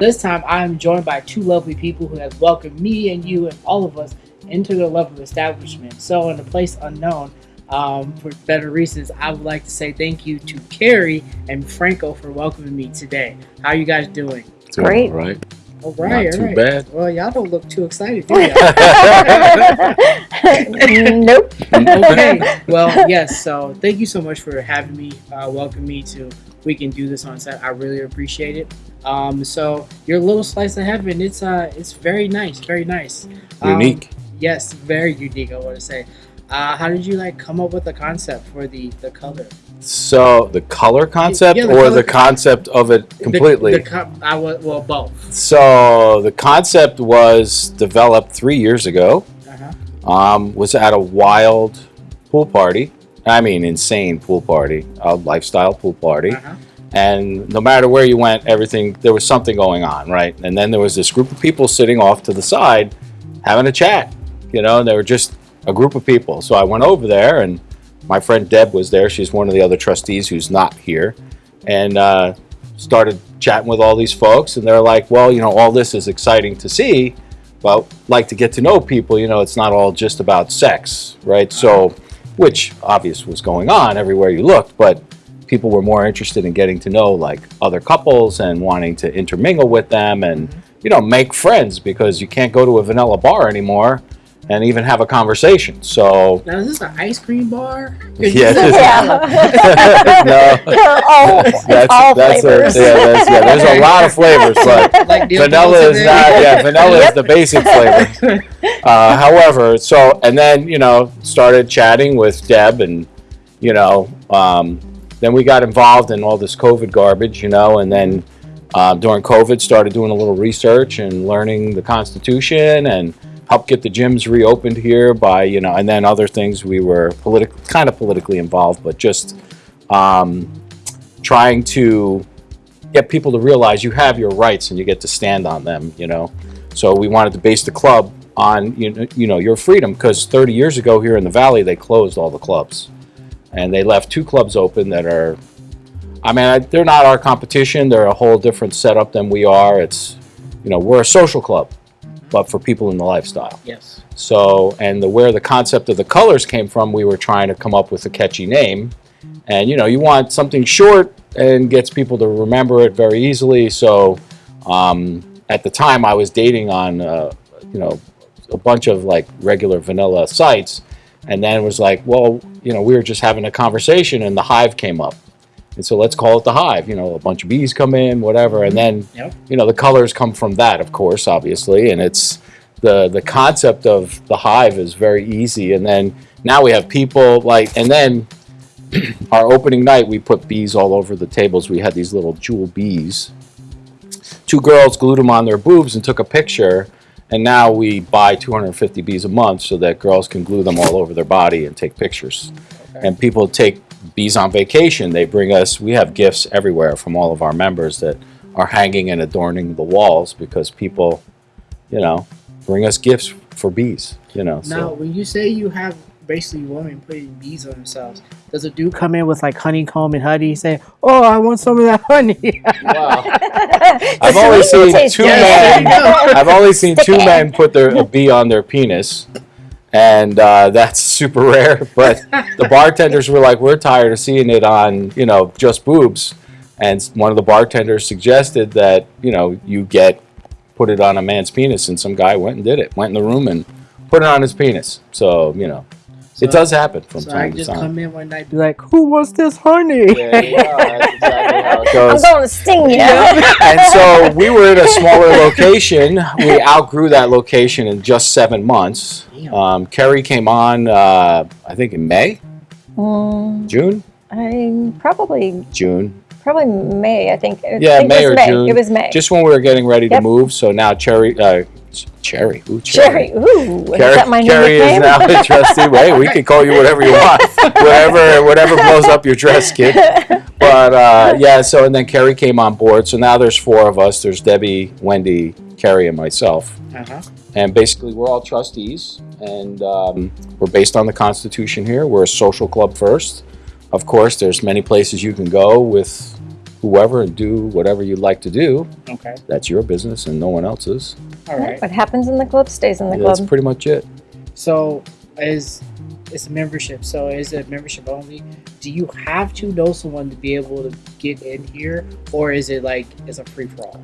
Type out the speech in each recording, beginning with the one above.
This time I am joined by two lovely people who have welcomed me and you and all of us into their lovely establishment. So in a place unknown, um, for better reasons, I would like to say thank you to Carrie and Franco for welcoming me today. How are you guys doing? Doing Great. all right. All right, Not all too right. bad. Well, y'all don't look too excited, do you? nope. okay. Well, yes. So thank you so much for having me, uh, welcome me to We Can Do This on set. I really appreciate it. Um, so your little slice of heaven, it's uh, it's very nice, very nice. Um, Unique. yes, very unique. I want to say. Uh, how did you like come up with the concept for the the color? So the color concept Yeah, the or color- the concept of it completely? The, co- I was well both. so the concept was developed three years ago. Uh-huh. Um, was at a wild pool party. I mean, insane pool party, a lifestyle pool party. Uh-huh. And no matter where you went, everything there was something going on, right? And then there was this group of people sitting off to the side, having a chat. You know, and they were just a group of people. So I went over there, and my friend Deb was there. She's one of the other trustees who's not here, and uh, started chatting with all these folks. And they're like, "Well, you know, all this is exciting to see, but like to get to know people. You know, it's not all just about sex, right? So, which obvious was going on everywhere you looked, but people were more interested in getting to know like other couples and wanting to intermingle with them and you know make friends because you can't go to a vanilla bar anymore and even have a conversation. So Now is this an ice cream bar? Yeah, it is. Yeah. no, They're all, that's all that's a, flavors. yeah, that's, yeah. There's a lot of flavors, but like vanilla is in not. Yeah, vanilla is the basic flavor. Uh, however, so and then you know started chatting with Deb, and you know um, then we got involved in all this COVID garbage, you know, and then uh, during COVID started doing a little research and learning the Constitution and helped get the gyms reopened here by you know, and then other things we were politically kind of politically involved, but just um, trying to get people to realize you have your rights and you get to stand on them, you know. So we wanted to base the club on you know your freedom because 30 years ago here in the valley they closed all the clubs and they left two clubs open that are I mean I, they're not our competition they're a whole different setup than we are it's you know we're a social club but for people in the lifestyle Yes. so, and the where the concept of the colors came from, we were trying to come up with a catchy name. And you know, you want something short and gets people to remember it very easily. So, um, at the time, I was dating on, uh, you know, a bunch of like regular vanilla sites, and then it was like, well, you know, we were just having a conversation, and the hive came up. And so let's call it the hive. You know, a bunch of bees come in, whatever, and then mm-hmm. Yep. you know the colors come from that, of course, obviously, and it's the the concept of the hive is very easy. And then now we have people like, and then our opening night we put bees all over the tables. We had these little jewel bees. Two girls glued them on their boobs and took a picture. And now we buy 250 bees a month so that girls can glue them all over their body and take pictures. Okay. And people take bees on vacation. They bring us, we have gifts everywhere from all of our members that are hanging and adorning the walls because people, you know, bring us gifts for bees, you know. Now, So when you say you have basically women putting bees on themselves, does a dude come in with like honeycomb and honey say, "Oh, I want some of that honey"? Wow. I've only seen two men. There you go. I've only seen two men put their a bee on their penis, and uh, that's super rare. But the bartenders were like, "We're tired of seeing it on, you know, just boobs." And one of the bartenders suggested that you know you get put it on a man's penis, and some guy went and did it. Went in the room and put it on his penis. So you know, it does happen from So I time to just come in one night, be like, "Who wants this honey?" Yeah, yeah, that's exactly how it I'm going to sting you. and so we were in a smaller location. We outgrew that location in just seven months. Damn. Um, Carrie came on, uh, I think in May, Mm, June, I probably June. Probably May. I think. I Yeah, think May it was or May. June. It was May. Just when we were getting ready to move. So now Cherry, uh, Cherry, ooh, Cherry. Ooh, is Carrie, that my new Carrie is now a trustee. Hey, we can call you whatever you want, whatever, whatever blows up your dress, kid. But uh, yeah, so and then Carrie came on board. So now there's four of us. There's Debbie, Wendy, Carrie, and myself. Uh-huh. And basically, we're all trustees, and um, we're based on the Constitution here. We're a social club first. Of course, there's many places you can go with whoever and do whatever you'd like to do. Okay. That's your business and no one else's. All right. What happens in the club stays in the That's club. That's pretty much it. So is it's a membership. So is it membership only? Do you have to know someone to be able to get in here, or is it like it's a free for all?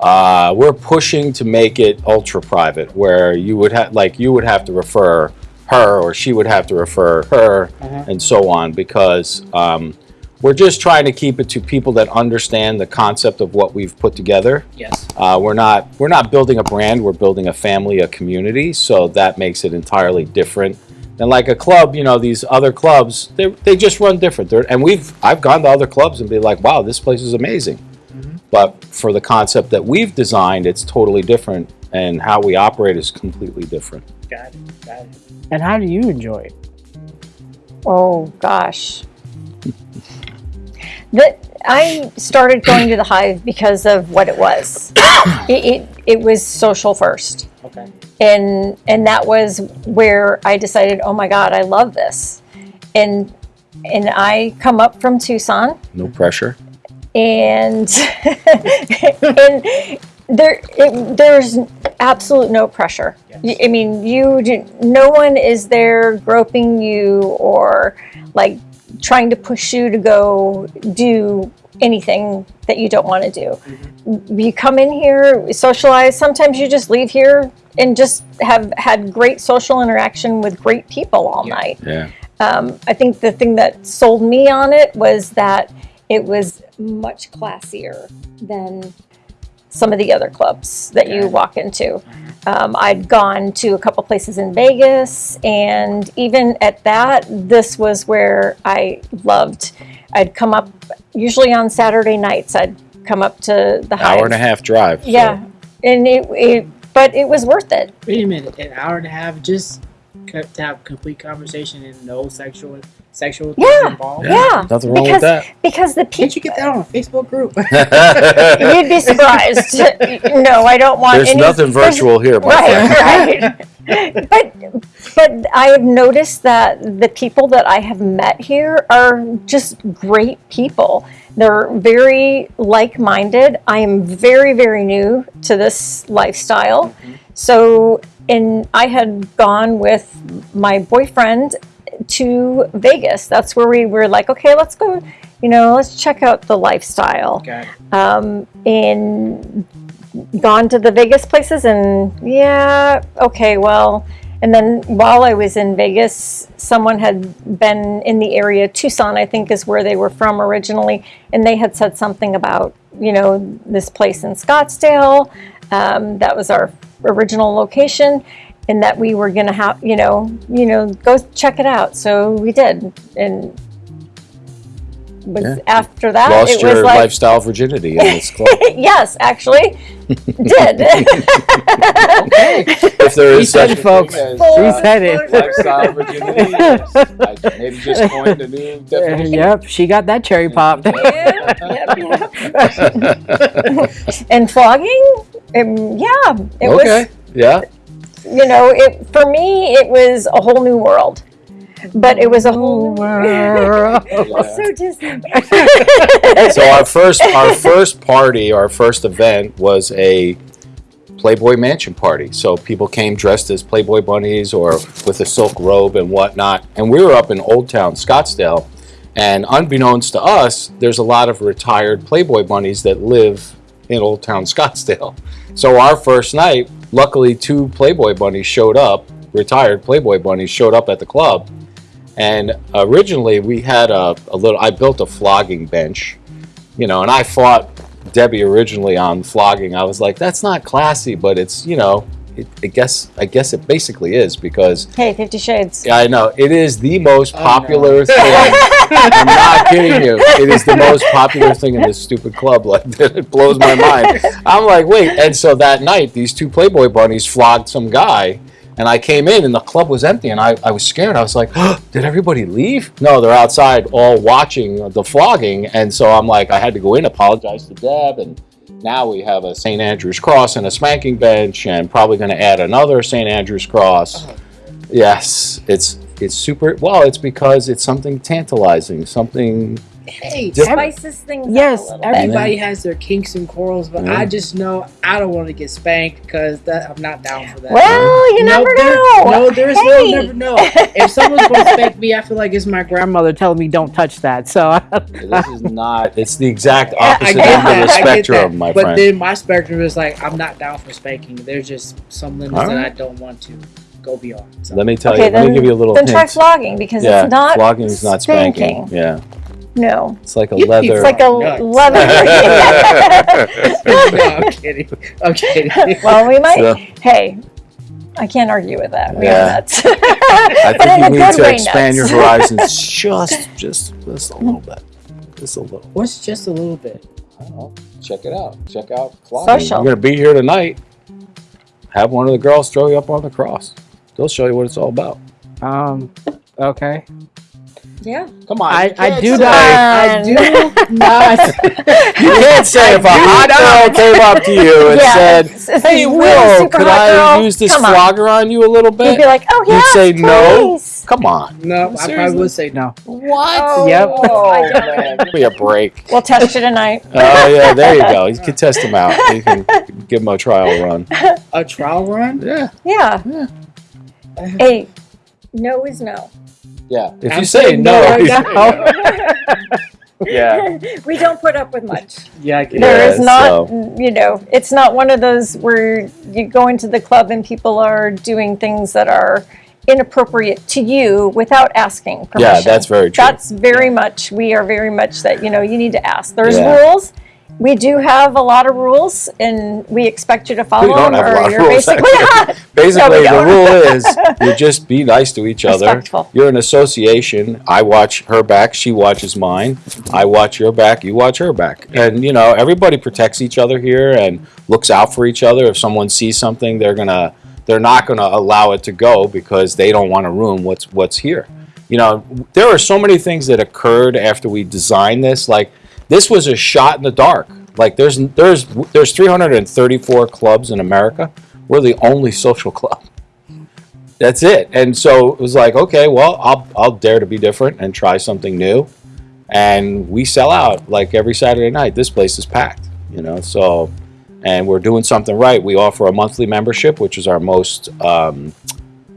Uh, we're pushing to make it ultra private, where you would have like you would have to refer her, or she would have to refer her, Uh-huh. and so on, because um, we're just trying to keep it to people that understand the concept of what we've put together. Yes. Uh, we're not we're not building a brand. We're building a family, a community. So that makes it entirely different And like a club. You know, these other clubs they they just run different. They're, and we've I've gone to other clubs and be like, wow, this place is amazing. Mhm. But for the concept that we've designed, it's totally different, and how we operate is completely different. Got it. Got it. And how do you enjoy it? Oh gosh. The, I started going to the hive because of what it was. it, it it was social first, Okay. and and that was where I decided, oh my God, I love this, and and I come up from Tucson, No pressure. and and there it, there's absolute no pressure. Yes. I mean, you do, no one is there groping you or like trying to push you to go do anything that you don't want to do. You come in here, socialize. Sometimes you just leave here and just have had great social interaction with great people all Yeah. night. Yeah. Um, I think the thing that sold me on it was that it was much classier than some of the other clubs that you walk into. Um, I'd gone to a couple places in Vegas, and even at that, this was where I loved. I'd come up, usually on Saturday nights, I'd come up to the Hour and a half drive. so- Yeah, and it, it, but it was worth it. Wait a minute. An hour and a half just to have complete conversation and no sexual sexual things Yeah. involved. Yeah, Nothing wrong because with that. because the people Can't you get that on a Facebook group? You'd be surprised. no, I don't want There's any. nothing virtual here, my friend. Right, right. but but I have noticed that the people that I have met here are just great people. They're very like-minded. I am very very new to this lifestyle, mm-hmm. so and I had gone with my boyfriend to Vegas. That's where we were like, okay, let's go. You know, let's check out the lifestyle it. um, and gone to the Vegas places, and yeah, okay, well, and then while I was in Vegas, someone had been in the area. Tucson, I think, is where they were from originally, and they had said something about you know this place in Scottsdale. Um, that was our original location. And that we were gonna have, you know, you know, go check it out. So we did, and was Yeah. after that, Lost it was your like, lifestyle virginity in this club. yes, actually, did. if there He is said such it, folks. as, He uh, said it. lifestyle virginity. yes. I maybe just coined a new definition. yep, she got that cherry popped. Yep, yep, yep. and flogging, um, yeah, it okay. yeah. Was. You know, it for me, it was a whole new world. But it was a whole new world. Yeah. so Disney. So our first our first party, our first event was a Playboy Mansion party. So people came dressed as Playboy bunnies or with a silk robe and whatnot. And we were up in Old Town Scottsdale. And unbeknownst to us, there's a lot of retired Playboy bunnies that live in Old Town Scottsdale. So our first night, luckily two Playboy bunnies showed up, retired Playboy bunnies showed up at the club. And originally we had a, a little, I built a flogging bench, you know, and I fought Debbie originally on flogging. I was like, that's not classy, but it's, you know, it, I guess, I guess it basically is because Hey, Fifty Shades. yeah, I know it is the most Oh, no. popular thing. I'm not kidding you. It is the most popular thing in this stupid club. Like it blows my mind. I'm like, wait. And so that night, these two Playboy bunnies flogged some guy, and I came in, and the club was empty, and I, I was scared. I was like, did everybody leave? No, they're outside, all watching the flogging. And so I'm like, I had to go in, apologize to Deb, and now we have a St. Andrew's cross and a spanking bench, and probably going to add another St. Andrew's cross. Yes, it's it's super. Well, it's because it's something tantalizing, something hey, Dip- every- Spices things yes, up a little bit. everybody has their kinks and quarrels, but Yeah. I mm-hmm. just know I don't want to get spanked because that I'm not down for that. Well, you No, never there- know. No, there's Hey. no never know. If someone's going to spank me, I feel like it's my grandmother telling me don't touch that. So This is not. It's the exact opposite get end that, of the spectrum, that. my but friend. then my spectrum is like I'm not down for spanking. There's just some limits All that. I don't want to go beyond. So. let me tell Okay, you. Let me give you a little Then hint. try flogging because yeah, it's not flogging is not spanking. spanking. Yeah, No, it's like a You leather. it's like a Nuts. leather. no, I'm kidding. I'm kidding. well, we might. So- Hey, I can't argue with that. We Yeah. are nuts. I think a you need to way expand your horizons just, just, just a little bit, just a little. What's just a little bit? I don't know. Check it out. Check out flogging. Social. You're gonna be here tonight. Have one of the girls throw you up on the cross. They'll show you what it's all about. Um. Okay. Yeah. Come on. I, I do say- not. I do not. You can't say if a hot girl came up to you and Yeah, said, it's- it's "Hey, Will, could I girl. use this Come on. flogger on you a little bit?" You'd bit?" be like, oh You'd yeah, say no. please. Come on. No, I probably would say no. What? Oh, Yep. I don't. Oh, man, give me a break. We'll test you tonight. Oh yeah, there you go. You can test him out. You can give him a trial run. A trial run? Yeah, Yeah. Yeah. Hey, no is no. Yeah. If I'm you say no, no right say no. yeah. we don't put up with much. Yeah, I get Yeah, There is not, so- you know, it's not one of those where you go into the club and people are doing things that are inappropriate to you without asking permission. Yeah, that's very true. That's very much, we are very much that, you know, you need to ask. There's Yeah. rules. We do have a lot of rules and we expect you to follow We don't them have a or lot of you're rules, basically. Basically, the rule is you just be nice to each other. Respectful. You're an association. I watch her back, she watches mine. I watch your back, you watch her back. And you know, everybody protects each other here and looks out for each other. If someone sees something, they're gonna they're not gonna allow it to go because they don't want to ruin what's what's here. You know, there are so many things that occurred after we designed this. Like this was a shot in the dark. Like there's there's there's 334 clubs in America. We're the only social club. That's it. And so it was like, okay, well, I'll I'll dare to be different and try something new. And we sell out like every Saturday night. This place is packed, you know. So, and we're doing something right. We offer a monthly membership, which is our most um,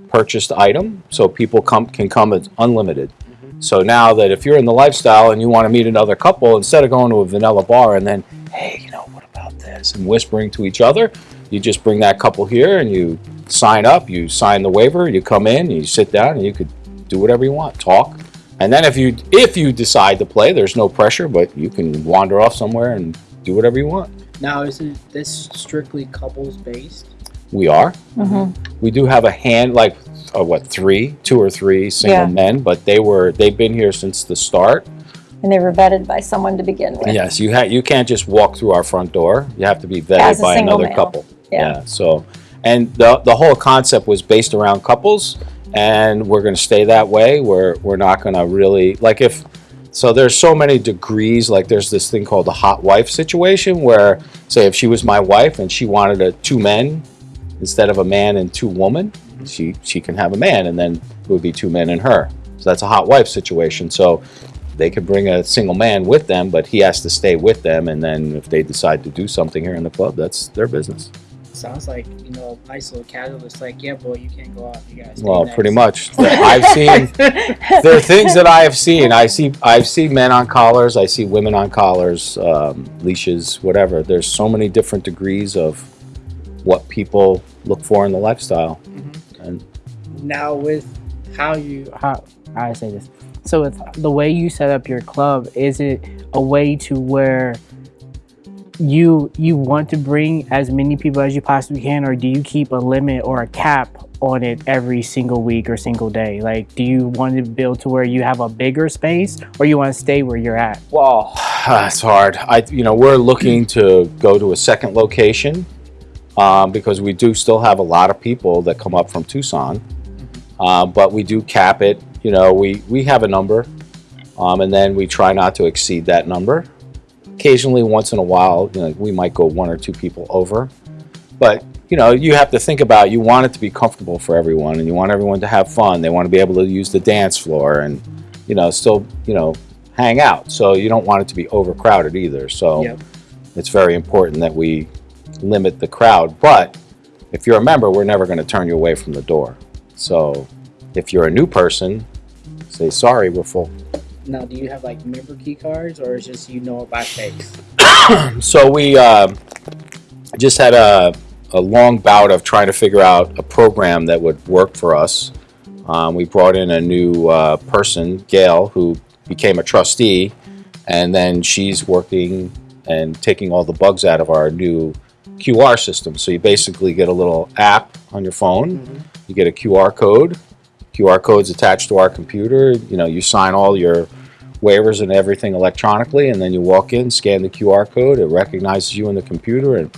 purchased item. So people come can come as unlimited. So now that if you're in the lifestyle and you want to meet another couple, instead of going to a vanilla bar and then, hey, you know, what about this? And whispering to each other, you just bring that couple here and you sign up, you sign the waiver, you come in, you sit down, and you could do whatever you want, talk. And then if you if you decide to play, there's no pressure, but you can wander off somewhere and do whatever you want. Now, is it this strictly couples based? We are. Mhm. We do have a hand like uh, what three, two or three single Yeah. men, but they were they've been here since the start. And they were vetted by someone to begin with. Yes, you ha- you can't just walk through our front door. You have to be vetted by another male. couple. Yeah. So, and the the whole concept was based around couples, and we're going to stay that way. We're we're not going to really like if. So there's so many degrees. Like there's this thing called the hot wife situation, where say if she was my wife and she wanted a two men instead of a man and two women, she she can have a man, and then it would be two men and her. So that's a hot wife situation. So they could bring a single man with them, but he has to stay with them. And then if they decide to do something here in the club, that's their business. Sounds like you know, nice little catalyst. Like, yeah, boy, you can't go out. You guys. Well, pretty much. I've seen there are things that I have seen. I see I've seen men on collars. I see women on collars, um, leashes, whatever. There's so many different degrees of what people look for in the lifestyle. And now with how you how how I say this. So with the way you set up your club, is it a way to where you you want to bring as many people as you possibly can, or do you keep a limit or a cap on it every single week or single day? Like, do you want to build to where you have a bigger space, or you want to stay where you're at? Well, it's hard. I, you know, we're looking to go to a second location um, because we do still have a lot of people that come up from Tucson, uh, but we do cap it. You know, we we have a number, um, and then we try not to exceed that number. Occasionally, once in a while, you know, we might go one or two people over, but you know, you have to think about you want it to be comfortable for everyone, and you want everyone to have fun. They want to be able to use the dance floor, and you know, still, you know, hang out. So you don't want it to be overcrowded either. So Yep. it's very important that we limit the crowd. But if you're a member, we're never going to turn you away from the door. So if you're a new person, say sorry, we're full. Now, do you have like member key cards, or is just you know it by face? So we uh, just had a, a long bout of trying to figure out a program that would work for us. Um, we brought in a new uh, person, Gail, who became a trustee, and then she's working and taking all the bugs out of our new QR system. So you basically get a little app on your phone. Mhm. You get a QR code. QR code's attached to our computer. You know, you sign all your waivers and everything electronically, and then you walk in, scan the QR code. It recognizes you in the computer, and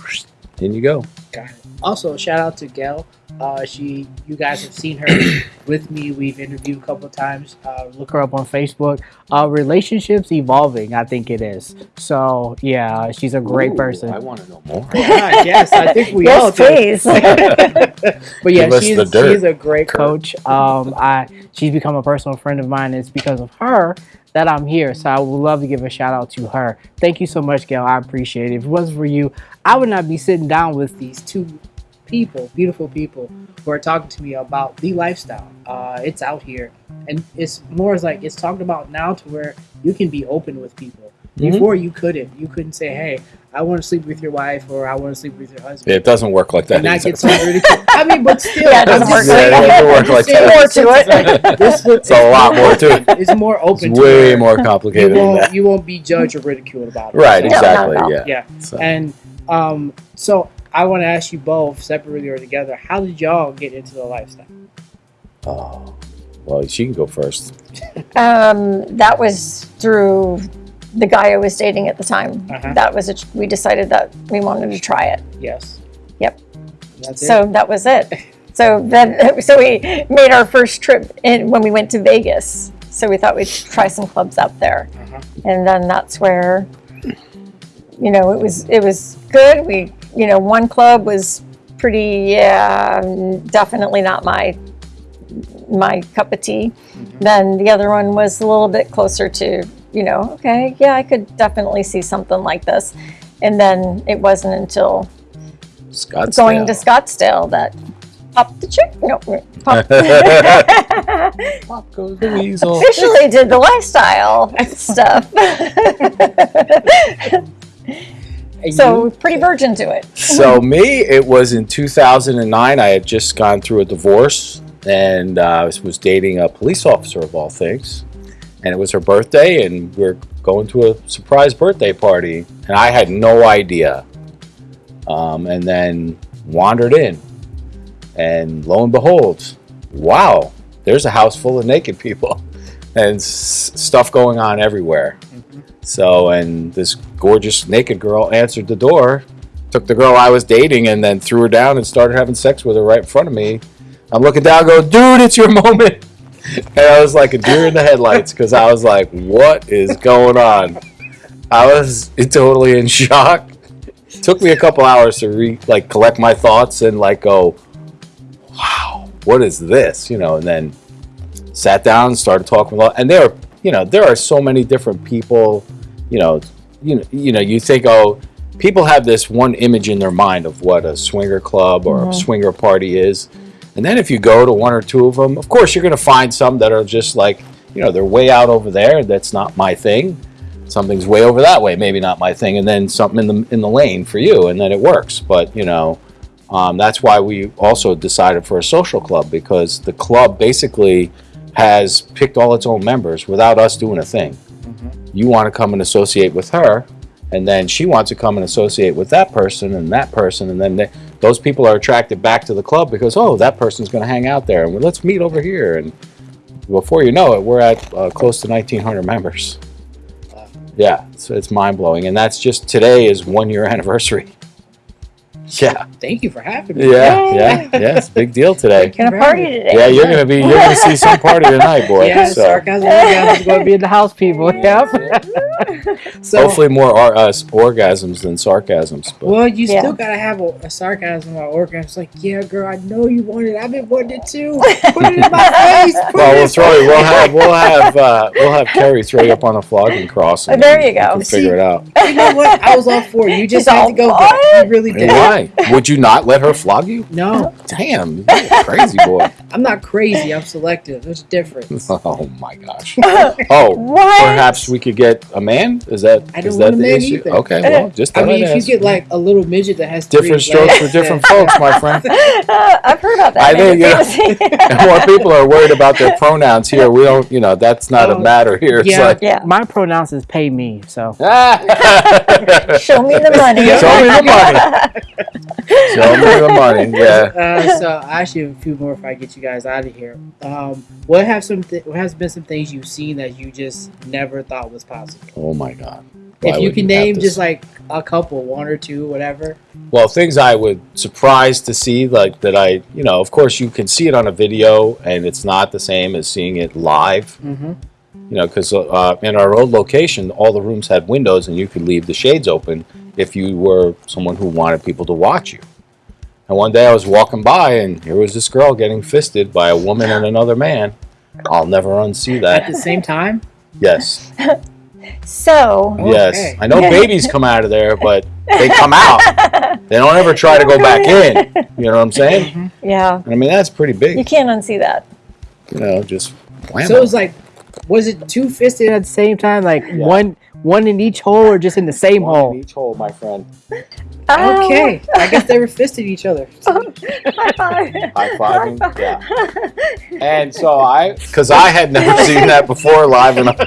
in you go. Got it. Also, shout out to Gail. Uh, she, you guys have seen her with me. We've interviewed a couple of times. Uh, look her up on Facebook. Uh, relationships evolving, I think it is. So yeah, she's a great Ooh, person. I want to know more. Ah, yes, I think we all yes, do. please. but yeah, she's, she's a great coach. Um, I she's become a personal friend of mine. It's because of her that I'm here. So I would love to give a shout out to her. Thank you so much, Gail. I appreciate it. If it wasn't for you, I would not be sitting down with these two people, beautiful people, who are talking to me about the lifestyle. Uh, it's out here, and it's more as like it's talked about now to where you can be open with people. Mhm. Before you couldn't. You couldn't say, "Hey, I want to sleep with your wife," or "I want to sleep with your husband." It doesn't work like that. and not either. get some ridiculed. I mean, but still, Yeah, it doesn't work saying, like that. It doesn't work like that. it's More to like, this is- It's a lot more to it. It's more open. It's way where more complicated than won't, that. you won't be judged or ridiculed about it. Right, So, No, not at exactly. all. Yeah. Yeah. So, And um, so I want to ask you both separately or together. How did y'all get into the lifestyle? oh, well, she can go first. Um, that was through the guy I was dating at the time. Uh-huh. That was a, we decided that we wanted to try it. Yes. Yep. That's it. So that was it. So then, so we made our first trip in when we went to Vegas. So we thought we'd try some clubs up there, Uh-huh. and then that's where, you know, it was it was good. We, you know, one club was pretty, yeah, definitely not my my cup of tea. Mm-hmm. Then the other one was a little bit closer to, you know, okay, yeah, I could definitely see something like this. And then it wasn't until Scottsdale. going to Scottsdale that popped the chick. No, popped. Pop goes the weasel. officially did the lifestyle stuff. And so you? pretty virgin to it. so me, it was in 2009. I had just gone through a divorce and uh, was dating a police officer of all things. And it was her birthday, and we are going to a surprise birthday party, and I had no idea. Um, and then wandered in, and lo and behold, wow, there's a house full of naked people, and s- stuff going on everywhere. Mhm. So, and this gorgeous naked girl answered the door, took the girl I was dating, and then threw her down and started having sex with her right in front of me. I'm looking down, go, dude, it's your moment. And I was like a deer in the headlights because I was like, what is going on? I was totally in shock. took me a couple hours to re like collect my thoughts and like go, wow, what is this? You know, and then sat down started talking a lot. and there you know there are so many different people you know you know you know you think oh people have this one image in their mind of what a swinger club or a swinger party is. And then if you go to one or two of them of course you're going to find some that are just like you know they're way out over there. That's not my thing. Something's way over that way maybe not my thing and then something in the in the lane for you and then it works. But you know um, that's why we also decided for a social club because the club basically has picked all its own members without us doing a thing. You want to come and associate with her, and then she wants to come and associate with that person and that person, and then they, those people are attracted back to the club because oh, that person's going to hang out there, and well, let's meet over here. And before you know it, we're at uh, close to 1,900 members. Yeah, so it's mind blowing, and that's just today is one year anniversary. Yeah, Thank you for having me. yeah, yeah, yeah. It's a big deal today. Gonna party today. Yeah, you're gonna be. You're gonna see some party tonight, boy. Yeah, so sarcasm orgasm is going to be in the house, people. Yep. so, hopefully more ar- uh, orgasms than sarcasms. But well, you Yeah. still got to have a, a sarcasm or orgasm. It's like, yeah, girl, I know you want it. I've been wanting it too. Put it in my face. Put well, we'll throw it. We'll have. We'll have. Uh, we'll have Carrie throw you up on a flogging cross. And There you we go. can figure it out. You know what? I was all for it. You just He's had to go for get it. it? You really did. Why would you not let her flog you? No, Damn, you're a crazy boy. I'm not crazy. I'm selective. There's a difference. Oh my gosh. Oh, What? perhaps we could get a man. Is that I don't that want a the man issue? either. Okay, well, just I mean, I'd if you ask. get like a little midget that has different strokes legs, for different folks, my friend. I've heard about that. I think, man. yeah. And more people are worried about their pronouns here. We don't, you know, that's not a Oh, matter here. It's yeah. like, yeah. My pronouns is pay me. So. Show me the money. Show me the money. Show me the money. Yeah. uh, so I actually have a few more if I get you guys out of here. Um, what have some th- what has been some things you've seen that you just never thought was possible? Oh my God. Why if you can have name just like a couple, one or two, whatever. well, things I would surprised to see, like that I, you know, of course you can see it on a video, and it's not the same as seeing it live. Mm-hmm. You know, because uh, in our old location, all the rooms had windows, and you could leave the shades open if you were someone who wanted people to watch you. And one day I was walking by, and here was this girl getting fisted by a woman and another man. I'll never unsee that. At the same time, Yes, So, yes. Okay. I know babies come out of there, but they come out. They don't ever try to go back in. You know what I'm saying? Yeah, I mean, that's pretty big. you can't unsee that. You know, just wham. so it was like, was it two fisted at the same time, like Yeah. one one in each hole or just in the same One in hole? each hole, my friend. Oh. Okay, I guess they were fisted each other. High five. High fiving, yeah. And so I, because I had never seen that before live and up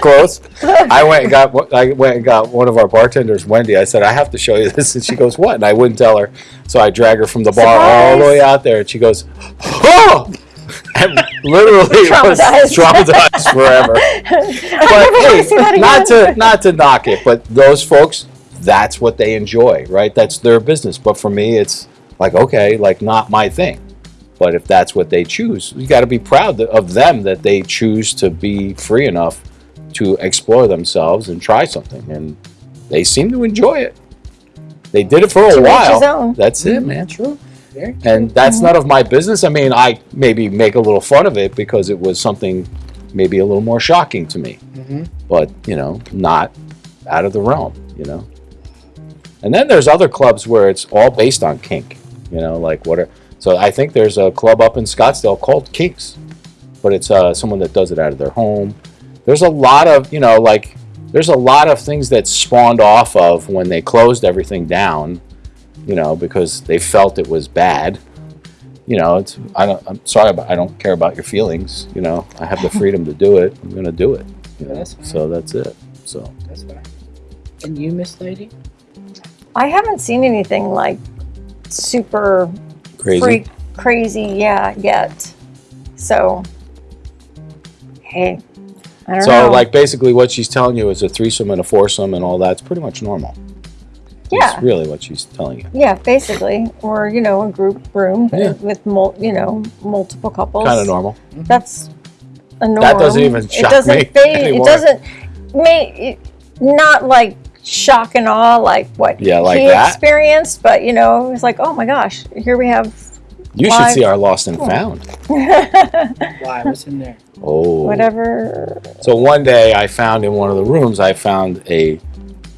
close, I went and got I went and got one of our bartenders, Wendy. I said I have to show you this, and she goes, "What?" And I wouldn't tell her, so I drag her from the bar all the way out there, and she goes, "Oh!" And literally was Traumatized. traumatized forever. But hey, not to not to knock it, but those folks, that's what they enjoy, right? That's their business. But for me, it's like okay, like not my thing. But if that's what they choose, you got to be proud of them that they choose to be free enough to explore themselves and try something, and they seem to enjoy it. They did it for a To each while. That's it, man. True. And that's none of my business. I mean, I maybe make a little fun of it because it was something maybe a little more shocking to me Mhm. but you know, not out of the realm, you know. And then there's other clubs where it's all based on kink, you know, like what are. So I think there's a club up in Scottsdale called Kinks, but it's uh, someone that does it out of their home. There's a lot of you know, like there's a lot of things that spawned off of when they closed everything down, you know, because they felt it was bad. You know, it's I don't. I'm sorry, but I don't care about your feelings. You know, I have the freedom to do it. I'm gonna do it. You know? That's. So that's it. So That's fine. And you, Miss Lady? I haven't seen anything like super crazy. freak crazy, yeah, yet. So, hey, I don't So know. like basically what she's telling you is a threesome and a foursome and all that's pretty much normal. Yeah, That's really what she's telling you. yeah, basically, or you know, a group room Yeah. with mul- you know multiple couples. Kind of normal. Mm-hmm. That's a norm. That doesn't even it shock doesn't me fade- anymore. It doesn't make it, not like shock and awe like what Yeah, like he that. experienced, but you know, it's like, oh my gosh, here we have You should see our lost and hmm. found. Why? What's in there? Oh. whatever. So one day I found in one of the rooms I found a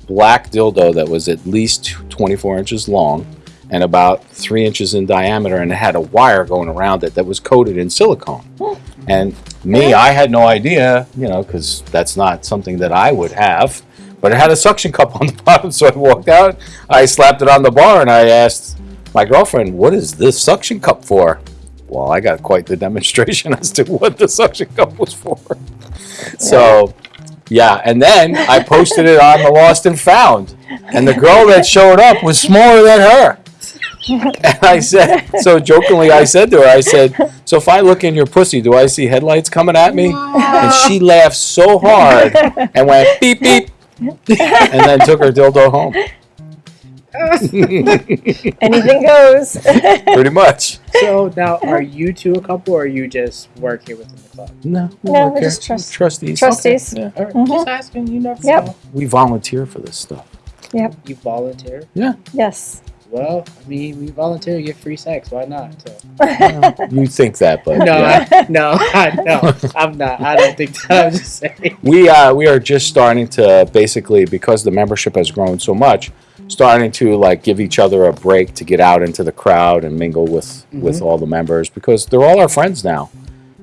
black dildo that was at least 24 inches long and about three inches in diameter, and it had a wire going around it that was coated in silicone. Hmm. And me, I had no idea, you know, because that's not something that I would have. But it had a suction cup on the bottom, so I walked out. I slapped it on the bar, and I asked my girlfriend, "What is this suction cup for?" Well, I got quite the demonstration as to what the suction cup was for. So, yeah, and then I posted it on the Lost and Found, and the girl that showed up was smaller than her. And I said, so jokingly, I said to her, I said, so if I look in your pussy, do I see headlights coming at me? And she laughed so hard and went beep beep, and then took her dildo home. Anything goes. Pretty much. so now, are you two a couple, or you just work here within the club? No, we No, we're just trust- trustees. Trustees. Yeah. All right, Mhm. just asking. You never Yep. know. We volunteer for this stuff. Yeah. You volunteer. Yeah. Yes. Well, I mean, we volunteer to get free sex. Why not? So. You think that, but No, yeah. I, no, I, no, I'm not. I don't think that. I'm just saying. we uh, we are just starting to basically because the membership has grown so much, starting to like give each other a break to get out into the crowd and mingle with mm-hmm. with all the members because they're all our friends now.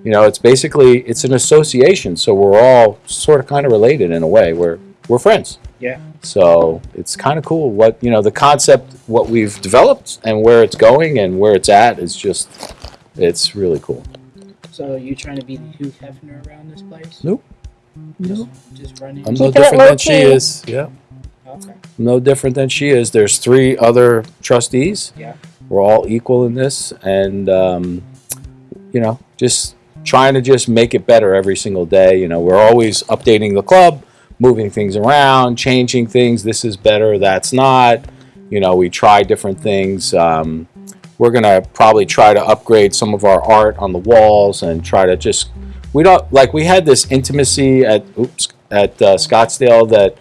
You know, it's basically it's an association, so we're all sort of kind of related in a way. We're we're friends. Yeah. So it's kind of cool what you know the concept, what we've developed, and where it's going and where it's at is just it's really cool. So you trying to be the Hugh Hefner around this place? Nope. Just, just running. I'm no different than she is. Yeah. Okay. no different than she is. There's three other trustees. Yeah. We're all equal in this, and um, you know, just trying to just make it better every single day. You know, we're always updating the club, moving things around, changing things. This is better. That's not. You know, we try different things. Um, we're gonna probably try to upgrade some of our art on the walls and try to just. We don't like we had this intimacy at oops at uh, Scottsdale that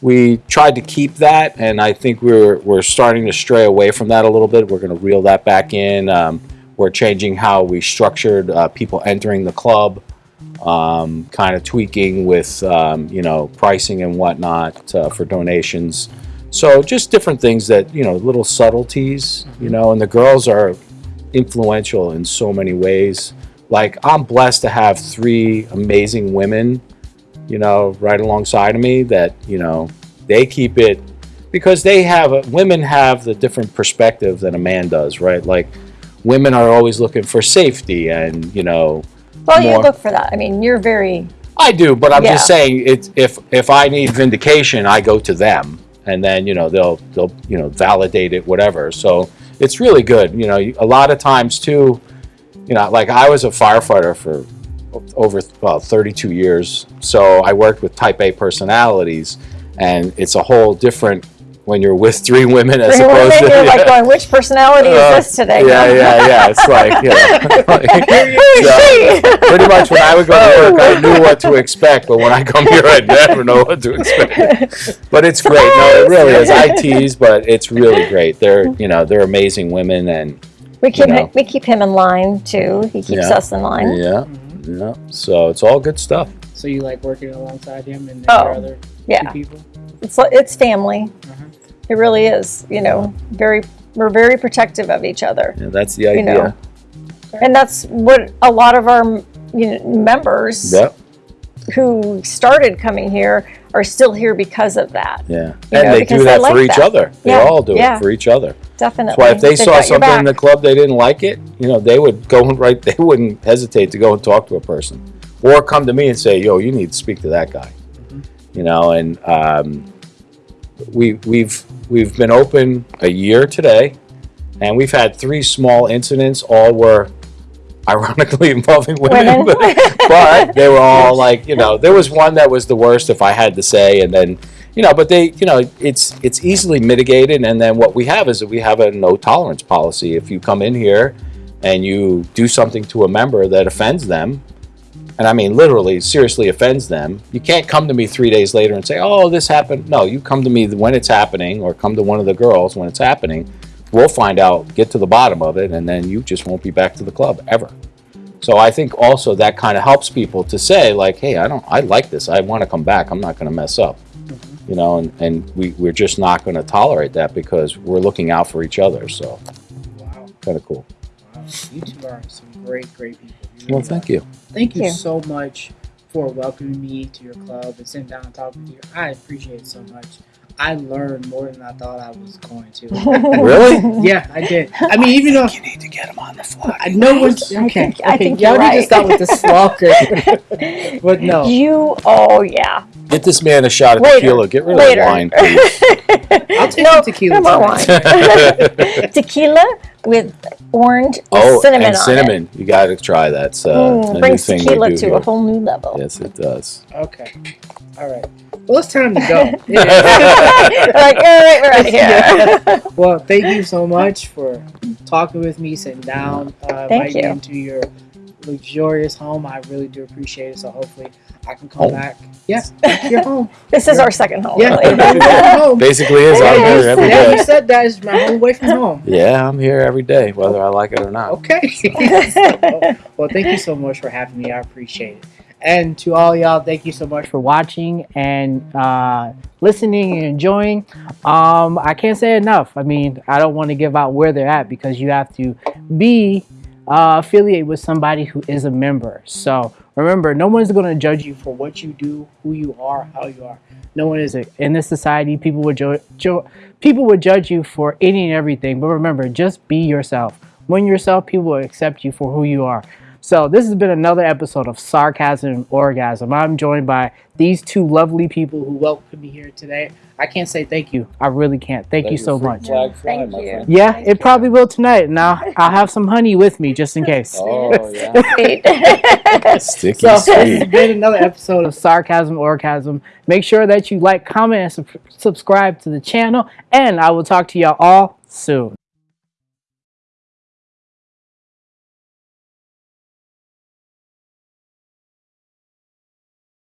we tried to keep that, and I think we're we're starting to stray away from that a little bit. We're going to reel that back in. Um, we're changing how we structured uh, people entering the club, um, kind of tweaking with um, you know pricing and whatnot uh, for donations. So just different things that you know, little subtleties, you know. And the girls are influential in so many ways. Like I'm blessed to have three amazing women you know, right alongside of me that, you know, they keep it because they have a, women have the different perspective than a man does, right? Like women are always looking for safety and, you know, Well, you look for that. I mean, you're very. I do, but I'm just saying it's if if I need vindication, I go to them and then, you know, they'll they'll, you know, validate it whatever. So it's really good, you know, a lot of times too, you know, like I was a firefighter for over well 32 years so i worked with type a personalities and it's a whole different when you're with three women as Three opposed women, to you're like going, which personality Uh, is this today? yeah yeah yeah it's like you know, is So, she? pretty much when i would go to work i knew what to expect but when i come here i never know what to expect but it's great no it really is i tease but it's really great they're you know they're amazing women and we keep you know. him, we keep him in line too. He keeps Yeah. us in line. yeah yeah so it's all good stuff So you like working alongside him and Oh, your other two Yeah, people? it's li- it's family. Uh-huh. It really is. You know, very we're very protective of each other, yeah, that's the idea. You idea know. and that's what a lot of our you know, members yep who started coming here are still here because of that. Yeah, You and know, they because do they that like for each that. other. They Yeah, all do yeah. it for each other. Definitely. That's why if they They've saw got something in the club they didn't like it, you know, they would go and right. They wouldn't hesitate to go and talk to a person, or come to me and say, "Yo, you need to speak to that guy." Mm-hmm. You know, and um, we we've we've been open a year today, and we've had three small incidents. All were ironically involving women, Women. but, but they were all like, you know, there was one that was the worst, if I had to say, and then, you know, but they, you know, it's it's easily mitigated, and then what we have is that we have a no tolerance policy. If you come in here and you do something to a member that offends them, and I mean literally, seriously offends them, you can't come to me three days later and say, "Oh, this happened." No, you come to me when it's happening, or come to one of the girls when it's happening. We'll find out, get to the bottom of it, and then you just won't be back to the club ever. So I think also that kind of helps people to say like, "Hey, I don't, I like this. I want to come back. I'm not going to mess up." You know, and, and we, we're just not going to tolerate that because we're looking out for each other. So Wow. kind of cool. wow. You two are some great, great people. You Well, thank you. Thank you you. so much for welcoming me to your club and sitting down and talking with you. I appreciate it so much. I learned more than I thought I was going to. Really? yeah, I did. I mean, even though You need to get him on the fly. I know what's I okay. think- I okay, think y'all you're need to stop with the stalker. but no, You, oh yeah, Get this man a shot of Later. tequila. Get rid Later. of the wine, please. I'll take No, some tequila. no more tonight. Tequila with orange with oh, cinnamon and on cinnamon. You got to try that. It's uh, it. Mm, a new brings thing tequila to here. a whole new level. Yes, it does. Okay. All right. Well, it's time to go. Yeah. like, all right, we're out of here. Yeah. Well, thank you so much for talking with me, sitting down, uh, Thank you. into your luxurious home. I really do appreciate it. So hopefully I can come Home. back. Yes, your home. This is our second home. Yeah, really. Basically, is I'm Yeah, here every yeah, you said that is my home away from home. Yeah, I'm here every day, whether I like it or not. Okay. So, well, thank you so much for having me. I appreciate it. And to all y'all, thank you so much for watching and uh, listening and enjoying. Um, I can't say enough. I mean, I don't want to give out where they're at because you have to be uh, affiliated with somebody who is a member. So remember, no one's going to judge you for what you do, who you are, how you are. No one is in this society. People would people would judge you for any and everything. But remember, just be yourself. When yourself, people will accept you for who you are. So this has been another episode of Sarcasm and Orgasm. I'm joined by these two lovely people who welcomed me here today. I can't say thank you. I really can't. Thank you so much. Thank you. Yeah, Thank it you. probably will tonight. And I'll, I'll have some honey with me just in case. Oh yeah, sticky So this has been another episode of Sarcasm Orgasm. Make sure that you like, comment, and sub- subscribe to the channel. And I will talk to y'all all soon.